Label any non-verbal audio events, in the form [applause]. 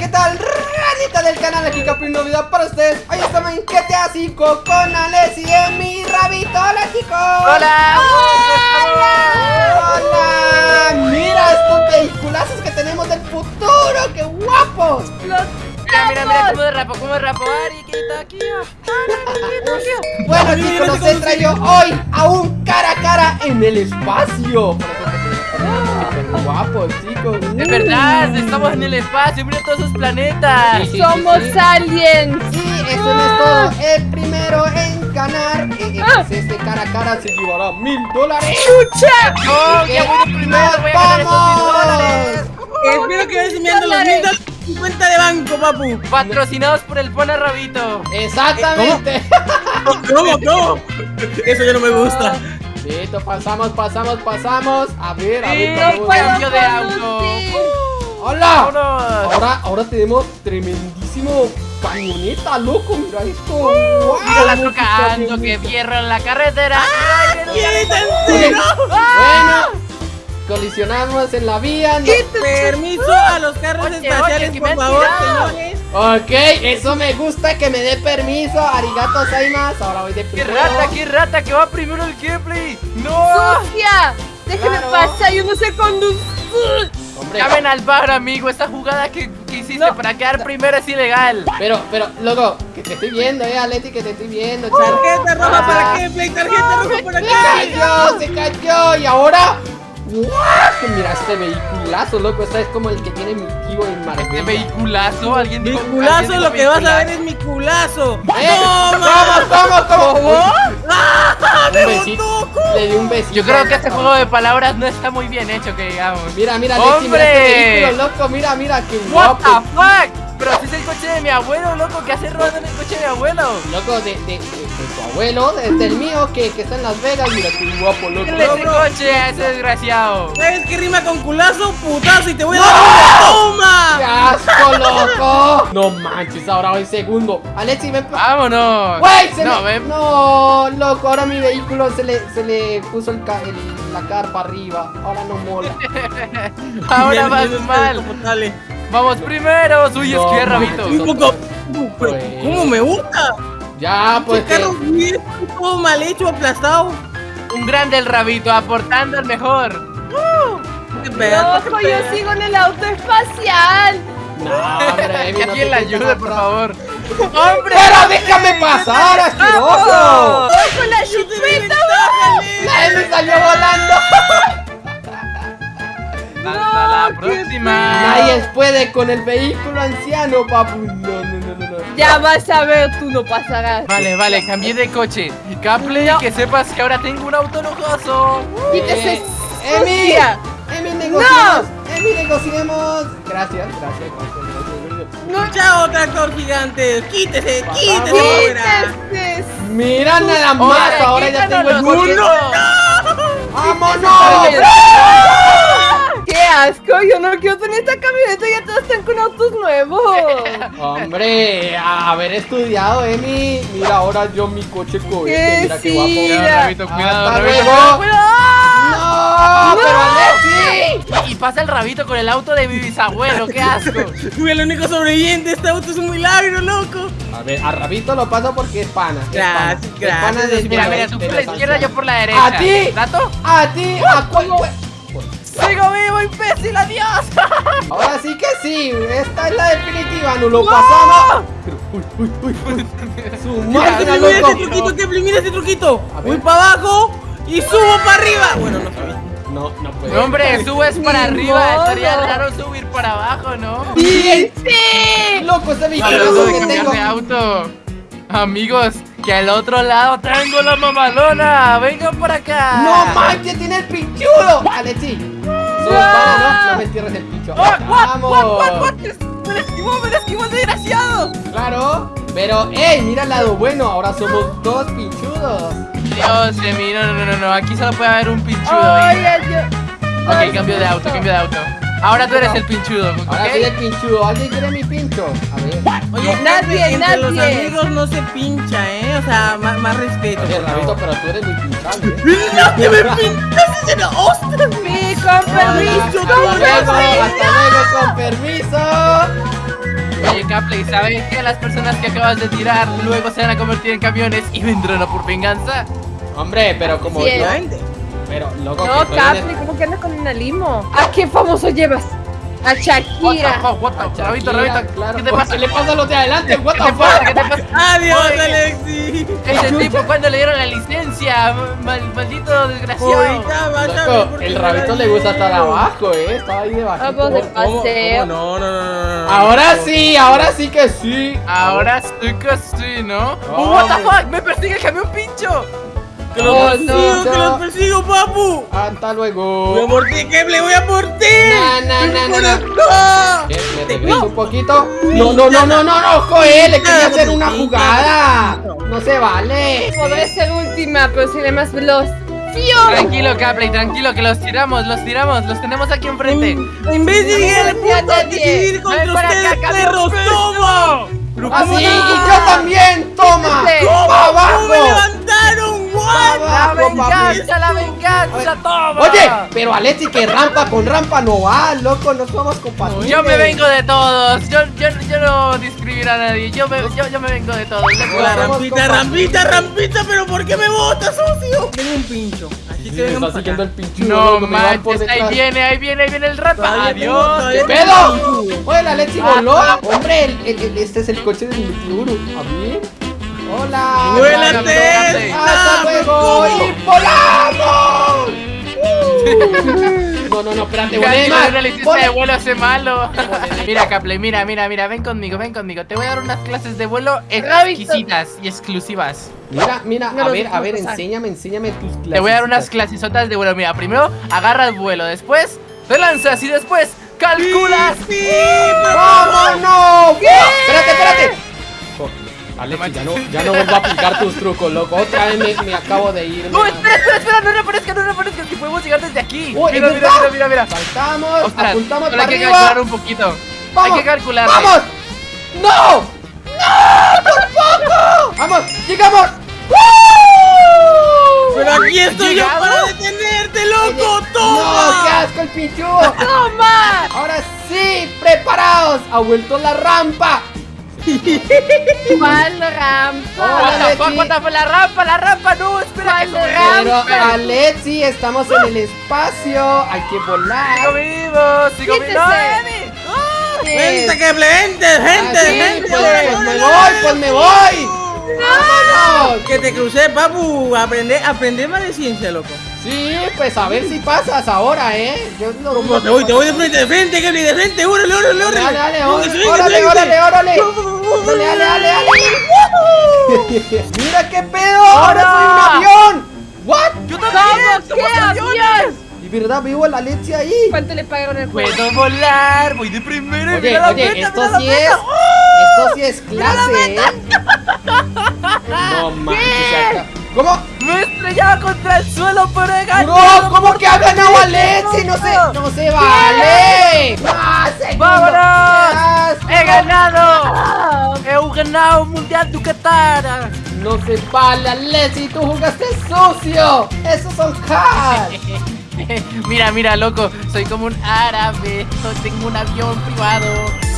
¿qué tal? Ranita del canal, aquí Capri, video para ustedes Hoy estamos en GTA 5 con Alex y Emi Rabito ¡Hola chicos! ¡Hola! ¡Hola! Mira estos vehiculazos que tenemos del futuro, ¡qué guapos! Mira, mira, mira cómo derrapo, cómo derrapo Ariquito, aquí [laughs] Bueno chicos, los he traído hoy a un cara a cara en el espacio ¡Qué guapos chicos! Es verdad, estamos en el espacio, mira todos esos planetas Sí, Somos sí. aliens. Sí, eso no es todo. El primero en ganar eh, eh, pues este cara a cara se llevará mil dólares. ¡Lucha! ¡Oh, que ya voy de primero! ¡Voy a ganar esos mil vamos! dólares! Espero que vayas enviando los mil dólares cuenta de banco, papu. Patrocinados por el Pona Rabito Exactamente. ¿Cómo? ¿Cómo? Eso ya no me gusta. Listo, pasamos, pasamos, pasamos. A ver, a ver. Puedo cambio de auto conducir. ¡Hola! ¡Vámonos! Ahora, ahora tenemos tremendísimo camioneta, loco. Mira esto. ¡Wow! Mira la qué trocando, que fierro en la carretera ¡Quítense! Bueno, colisionamos en la vía. no- Permiso a los carros Oye, espaciales, oye, que me por favor, señores. Ok, eso me gusta que me dé permiso. Arigato más. Ahora voy de ¡Qué primero. rata, qué rata! ¡Que va primero el gameplay! ¡No! ¡Sucia! Déjeme Claro. pasar, yo no sé conducir. Llamen al bar, amigo. Esta jugada que, que hiciste No. para quedar primero es ilegal. pero, pero, loco, que te estoy viendo, eh, Aleti, que te estoy viendo, chao. Tarjeta roja Ah. para gameplay, tarjeta roja para Se gameplay. cayó, se cayó. Y ahora. ¡Guau! Mira este vehiculazo, loco. Este es como el que tiene mi tío en Este Marbella. vehiculazo, alguien dijo. alguien culazo, dijo lo que vas a ver es mi culazo. ¡Eh! ¡Toma! ¿Cómo, cómo, cómo? ¡Ah! ¡Me besito. Le di un besito. Yo creo que este juego de palabras no está muy bien hecho, que digamos. Mira, mira, Alexi, mira ¡Hombre! este vehículo, loco. Mira, mira, qué What guapo. the fuck? Pero si es el coche de mi abuelo, loco, ¿qué hace rodando en el coche de mi abuelo? Loco, de, de, de, de tu abuelo, de- del mío, que, que está en Las Vegas. Mira, qué guapo, loco. ¿Qué ese coche a ese desgraciado? ¿Sabes qué rima con culazo? Putazo y te voy a dar una ¡Qué toma. asco, loco! No manches, ahora voy segundo. Alexi, ven pa- ¡Vámonos! ¡Güey! Se no, me... ven. No, loco, ahora mi vehículo se le, se le puso el ca- el- la carpa arriba. Ahora no mola. [laughs] Ahora vas no mal. Vamos primero. Uy, No, es que no. rabito. Un poco. Pues. ¿Cómo me gusta? Ya, pues. Este carro bien, todo mal hecho, aplastado. Un grande el rabito, aportando al mejor. Loco, qué yo sigo en el auto espacial. No, [laughs] hombre, Que alguien la ayude, por favor. [laughs] ¡Hombre! ¡Pero déjame pasar, asqueroso! Próxima. Nadie puede con el vehículo anciano, papu. No, no, no, no. no. Ya vas a ver, tú no pasarás. Vale, vale, cambié de coche. Caple, que sepas que ahora tengo un auto lujoso. Quítese. Eh, ¡Emi! ¡Emi, negociemos! ¡Emi, negociemos! Gracias, gracias. No, chao, tractor gigante. Quítese, quítese. Quítese. Mira nada más, ahora ya tengo el coche. porque- ¡Vámonos! ¡Qué asco! Yo no quiero tener esta camioneta, ya todos están con autos nuevos. [laughs] Hombre, a haber estudiado, Emi. Mira ahora yo mi coche cohete, ¿Qué mira qué sí? guapo. Cuidado, Rabito, cuidado, cuidado. ¡No! ¡Pero Alexi! Y pasa el rabito con el auto de mi bisabuelo, qué asco. [laughs] Fui el único sobreviviente. Este auto es un milagro, loco. A ver, a Rabito lo paso porque es pana. es Gracias, gracias. Mira, mira, tú por la izquierda, yo por la derecha. ¡A ti! ¿Dato? ¡A ti! ¿A cuál? ¡Sigo vivo, imbécil! ¡Adiós! Ahora sí que sí, esta es la definitiva, no lo pasamos. Uy, uy, uy, uy. Su Mira, este truquito, Kepler, mira este truquito. Voy para abajo y subo para arriba. Bueno, no sabía. No, no puede. No, hombre, subes para arriba. modo. Estaría raro subir para abajo, ¿no? ¡Bien! ¡Sí! Loco, este Hablando vehículo de que cambiar tengo. de auto. Amigos, que al otro lado tengo la mamalona. Vengan por acá. ¡No manches, tiene el pinchudo! Alexi, somos pana, ¿no? No me entierres el pincho. ¡Vamos! what, what, what? ¡Me la esquivó, me la esquivó, desgraciado! Claro, pero, ¡ey! Mira el lado bueno, ahora somos dos pinchudos. Dios de mí, no, no, no, no, aquí solo puede haber un pinchudo. Oye, yo. Ok, cambio de auto, cambio de auto. Ahora tú eres el pinchudo, ¿ok? Ahora soy el pinchudo. ¿Alguien quiere mi pincho? A ver. Oye, Nadie, entre los nadie. amigos no se pincha, ¿eh? O sea, más, más respeto. Oye, Rabito, pero tú eres muy pinchable. ¿eh? ¡No te me pintas en la hostia! Sí, con permiso, Hasta con permiso. hasta luego, con permiso. Capley, ¿sabes que las personas que acabas de tirar luego se van a convertir en camiones y vendrán a por venganza? Hombre, pero como Sí, yo. Pero, loco, No, que Capri, ¿cómo que andas con una limo? ¿A qué famoso llevas? A What the Shakira. fuck, what the- Rabito, Shakira, Rabito, claro, ¿qué te pasa? ¿Qué le pasa a los de adelante? What [laughs] ¿Qué the te pasa? fuck? ¿Qué te pasa? Adiós, Oye. Alexi. Ese tipo, cuando le dieron la licencia? Mal- maldito desgraciado. Loco, el rabito le gusta estar abajo, eh. Estaba ahí debajo. Vamos de paseo. No, no, no, no. Ahora sí, ahora sí que sí. Ahora sí que sí, ¿no? Oh, Oh, what the fuck, me persigue el camión pincho. Que los Oh, persigo, no, que no. los persigo, papu. Hasta Voy a luego. por ti, Keble, voy a por ti. Na, na, na. ¡No! Eh, ¿Me regreso un poquito? No, no, no, no, no, no, Joel, le quería hacer una jugada. No se vale. Podré ser última, pero seré más veloz. ¡Fío! Tranquilo, Capley, tranquilo, que los tiramos, los tiramos, los tenemos aquí enfrente. En vez de ir al No punto, nadie. decidir contra acá, ustedes, camión perros, toma. Así, ¿cómo y no? yo también, toma. Sí. Pa' ¿Cómo me abajo. La venganza, la venganza, toma. Oye, pero Alexi, que rampa con rampa no va, loco, no somos compatibles. Yo me vengo de todos, yo, yo, yo no discriminaría a nadie, yo me, yo, yo me vengo de todos. loco. Hola, rampita, rampita, rampita, pero ¿por qué me botas, socio? Tengo un pincho, así que me vengan está para siguiendo el acá. pinchudo, No manches, ahí viene, ahí viene, ahí viene el tengo- Adiós. ¿Qué pedo? Oye, la Alexi Ah, voló. ah. Hombre, el, el- el- este es el coche. A ver. Hola. ¡Vuélate Y volamos. Uh. No, no, no, espérate, más. una licencia de vuelo hace malo. [laughs] Mira, Capley, mira, mira, mira, ven conmigo, ven conmigo. Te voy a dar unas clases de vuelo exquisitas y exclusivas. Mira, mira, No a ver, a ver, pasar. enséñame, enséñame tus clases. Te voy a dar unas clasesotas de vuelo. Mira, primero agarras vuelo, después te lanzas y después calculas. Sí, ¡Vámonos! Espérate, espérate. Alexi, ya no, ya no vuelvo a aplicar tus trucos, loco. Otra vez me, me acabo de ir. No, espera, espera, espera, no reaparezca, no reaparezca, que podemos llegar desde aquí. Uy, mira, ¿es mira, mira, mira, mira. Saltamos, Ostras, apuntamos para hay que arriba. calcular un poquito. ¡Vamos! Hay que calcular. ¡Vamos! ¡No! ¡No! ¡Por poco! ¡Vamos! ¡Llegamos! ¡Woo! Pero aquí estoy yo para detenerte, loco. ¡No! ¡Qué ¡Toma! asco el pinchudo! ¡Toma! ¡Ahora sí! ¡Preparados! ¡Ha vuelto la rampa! [laughs] ¿Cuál rampa? What the fuck, fuck, la rampa, la rampa, no, espera que ¿Cuál Pero rampa? Alexi, estamos en el espacio. Hay que Sigo volar. vivo, sigo vivo. ¡No, Emi! Vente, Keble, vente, gente, Ah, sí, gente. pues, pues me voy, pues me voy. ¡Vámonos! Que te crucé, papu. Aprende, aprende más de ciencia, loco. Sí, pues a ver si pasas ahora, ¿eh? Yo no ¿Cómo te voy? Te voy de frente, de frente, Keble, de frente. ¡Órale, órale, órale! Dale, dale, órale, órale, órale, órale. Dale, dale, dale, dale. [laughs] Mira qué pedo, ahora soy un avión. ¿What? ¡Yo también! ¿Qué ¡Somos aviones! ¿Y verdad a la Alexi ahí? ¿Cuánto le pagaron el juego? Puedo volar, voy de primero y Oye, mira la oye, meta, esto mira la sí meta. es. Esto sí es clase, ¿eh? No manches. ¿Cómo? Me estrellaba contra el suelo, pero he ganado. No, ¿cómo que ha ganado Alexi? No se, no se vale. ¡Vámonos! ¡Qué ¡He ganado! ¡He ganado un mundial Ducatara! No se vale, Alexi, tú jugaste sucio. Esos son hacks. [laughs] mira, mira, loco, soy como un árabe, tengo un avión privado.